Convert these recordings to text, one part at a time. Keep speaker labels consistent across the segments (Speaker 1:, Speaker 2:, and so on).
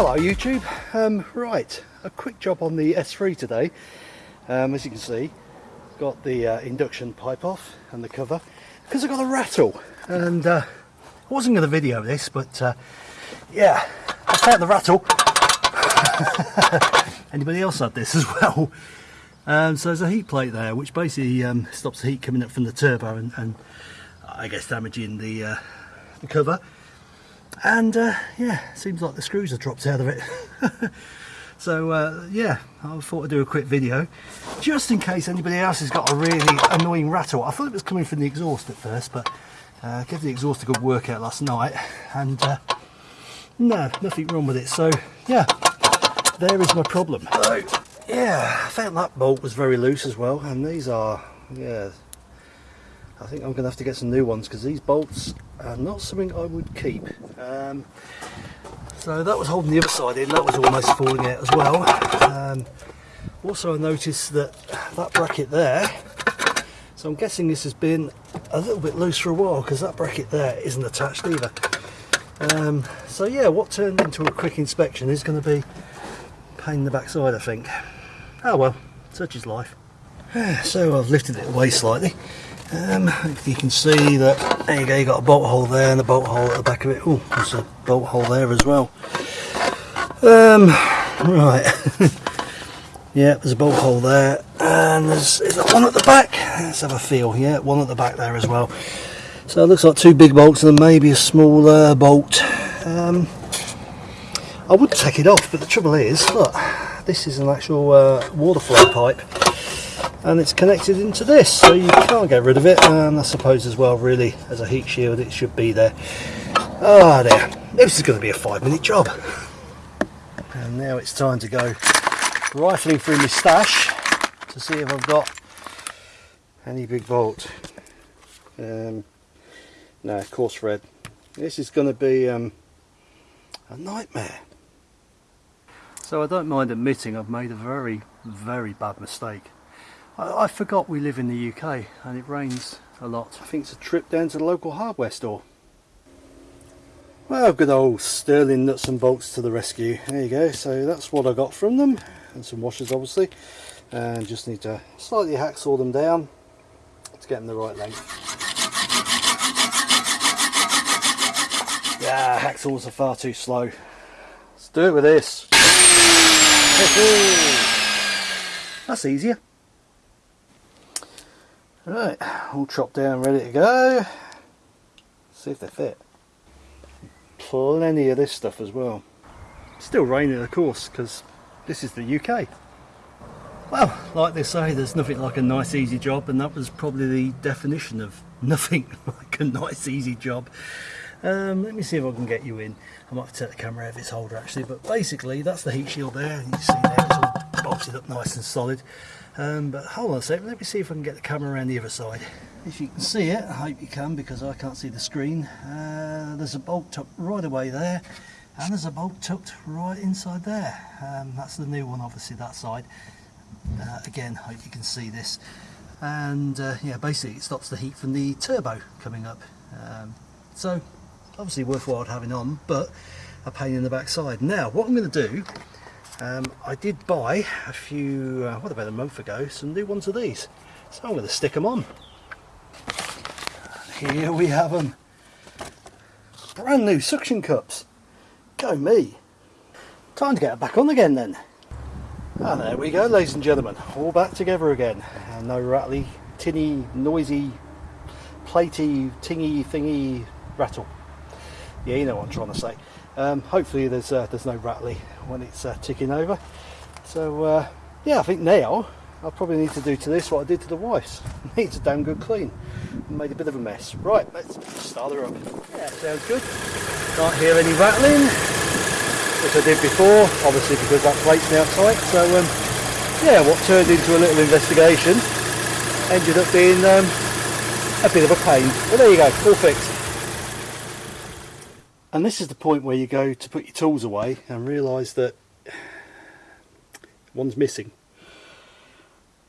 Speaker 1: Hello YouTube, um, right, a quick job on the S3 today. Um, as you can see, got the uh, induction pipe off and the cover because I got a rattle and uh, I wasn't going to video this but uh, yeah, I found the rattle. Anybody else had this as well? Um, so there's a heat plate there which basically um, stops the heat coming up from the turbo and, and I guess damaging the, uh, the cover and uh, yeah seems like the screws have dropped out of it. So uh, yeah I thought I'd do a quick video just in case anybody else has got a really annoying rattle. I thought it was coming from the exhaust at first but uh, gave the exhaust a good workout last night and uh, no nothing wrong with it. So yeah there is my problem. So yeah I found that bolt was very loose as well and these are yeah I think I'm going to have to get some new ones because these bolts are not something I would keep. Um, so that was holding the other side in, that was almost falling out as well. Um, also I noticed that that bracket there, so I'm guessing this has been a little bit loose for a while because that bracket there isn't attached either. Um, so yeah, what turned into a quick inspection is going to be pain in the backside I think. Oh well, such is life. So I've lifted it away slightly um, you can see that there you go you got a bolt hole there and a bolt hole at the back of it. Oh there's a bolt hole there as well. Um, right. Yeah there's a bolt hole there and there's is one at the back? Let's have a feel yeah one at the back there as well. So it looks like two big bolts and maybe a smaller bolt. Um, I would take it off but the trouble is look this is an actual uh, water flow pipe and it's connected into this so you can't get rid of it. And I suppose as well really as a heat shield it should be there. Ah oh, there. This is going to be a five minute job. And now it's time to go rifling through my stash to see if I've got any big bolt um, no coarse red. This is going to be um, a nightmare. So I don't mind admitting I've made a very very bad mistake I, I forgot we live in the UK and it rains a lot. I think it's a trip down to the local hardware store. Well, good old Sterling nuts and bolts to the rescue. There you go. So that's what I got from them. And some washers, obviously. And just need to slightly hacksaw them down to get them the right length. Yeah, hacksaws are far too slow. Let's do it with this. That's easier. Right, all chopped down, ready to go. See if they fit. Plenty of this stuff as well. Still raining of course, because this is the UK. Well, like they say, there's nothing like a nice easy job and that was probably the definition of nothing like a nice easy job. Um, let me see if I can get you in. I might have to take the camera out of its holder actually, but basically that's the heat shield there. You see there, all bolted up nice and solid. Um, but hold on a second, let me see if I can get the camera around the other side. If you can see it, I hope you can because I can't see the screen. Uh, there's a bolt tucked right away there and there's a bolt tucked right inside there. Um, that's the new one obviously that side. Uh, again, hope you can see this. And uh, yeah, basically it stops the heat from the turbo coming up. Um, so obviously worthwhile having on, but a pain in the backside. Now what I'm going to do um, I did buy a few, uh, what about a month ago, some new ones of these. So I'm going to stick them on. Here we have them. Brand new suction cups. Go me. Time to get it back on again then. And there we go ladies and gentlemen, all back together again. And no rattly, tinny, noisy, platey, tingy thingy rattle. Yeah, you know what I'm trying to say. Um, hopefully there's uh, there's no rattly when it's uh, ticking over. So uh, yeah, I think now I probably need to do to this what I did to the wife's. Needs a damn good clean. Made a bit of a mess. Right, let's start her up. Yeah, sounds good. Can't hear any rattling, which I did before, obviously because that plate's now tight. So um, yeah, what turned into a little investigation ended up being um, a bit of a pain. But there you go, all fixed and this is the point where you go to put your tools away and realise that one's missing.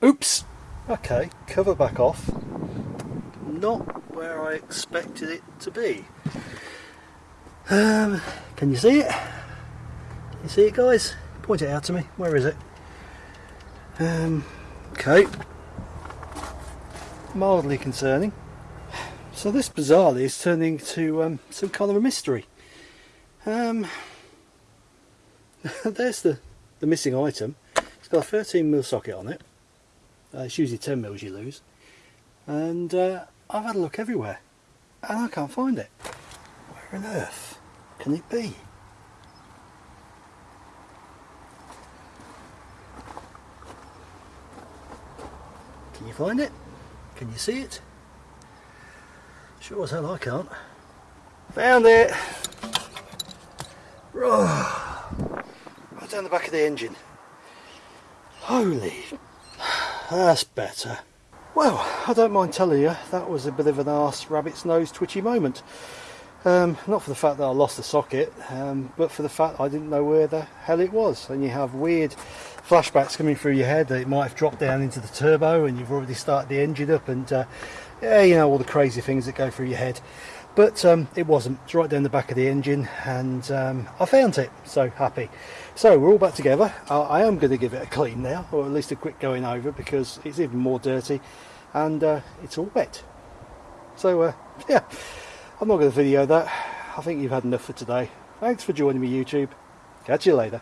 Speaker 1: Oops! Okay, cover back off. Not where I expected it to be. Um, can you see it? Can You see it guys? Point it out to me. Where is it? Um, okay. Mildly concerning. So this bizarrely is turning to um, some kind of a mystery. Um, there's the, the missing item. It's got a 13mm socket on it. Uh, it's usually 10mm you lose. And uh, I've had a look everywhere and I can't find it. Where on earth can it be? Can you find it? Can you see it? Sure as hell I can't. Found it! Right down the back of the engine. Holy, that's better. Well, I don't mind telling you, that was a bit of an arse rabbit's nose twitchy moment. Um, not for the fact that I lost the socket, um, but for the fact I didn't know where the hell it was. And you have weird flashbacks coming through your head that it might have dropped down into the turbo and you've already started the engine up and uh, yeah, you know, all the crazy things that go through your head. But um, it wasn't. It's right down the back of the engine and um, I found it, so happy. So we're all back together. I, I am going to give it a clean now, or at least a quick going over because it's even more dirty and uh, it's all wet. So uh, yeah, I'm not going to video that. I think you've had enough for today. Thanks for joining me YouTube. Catch you later.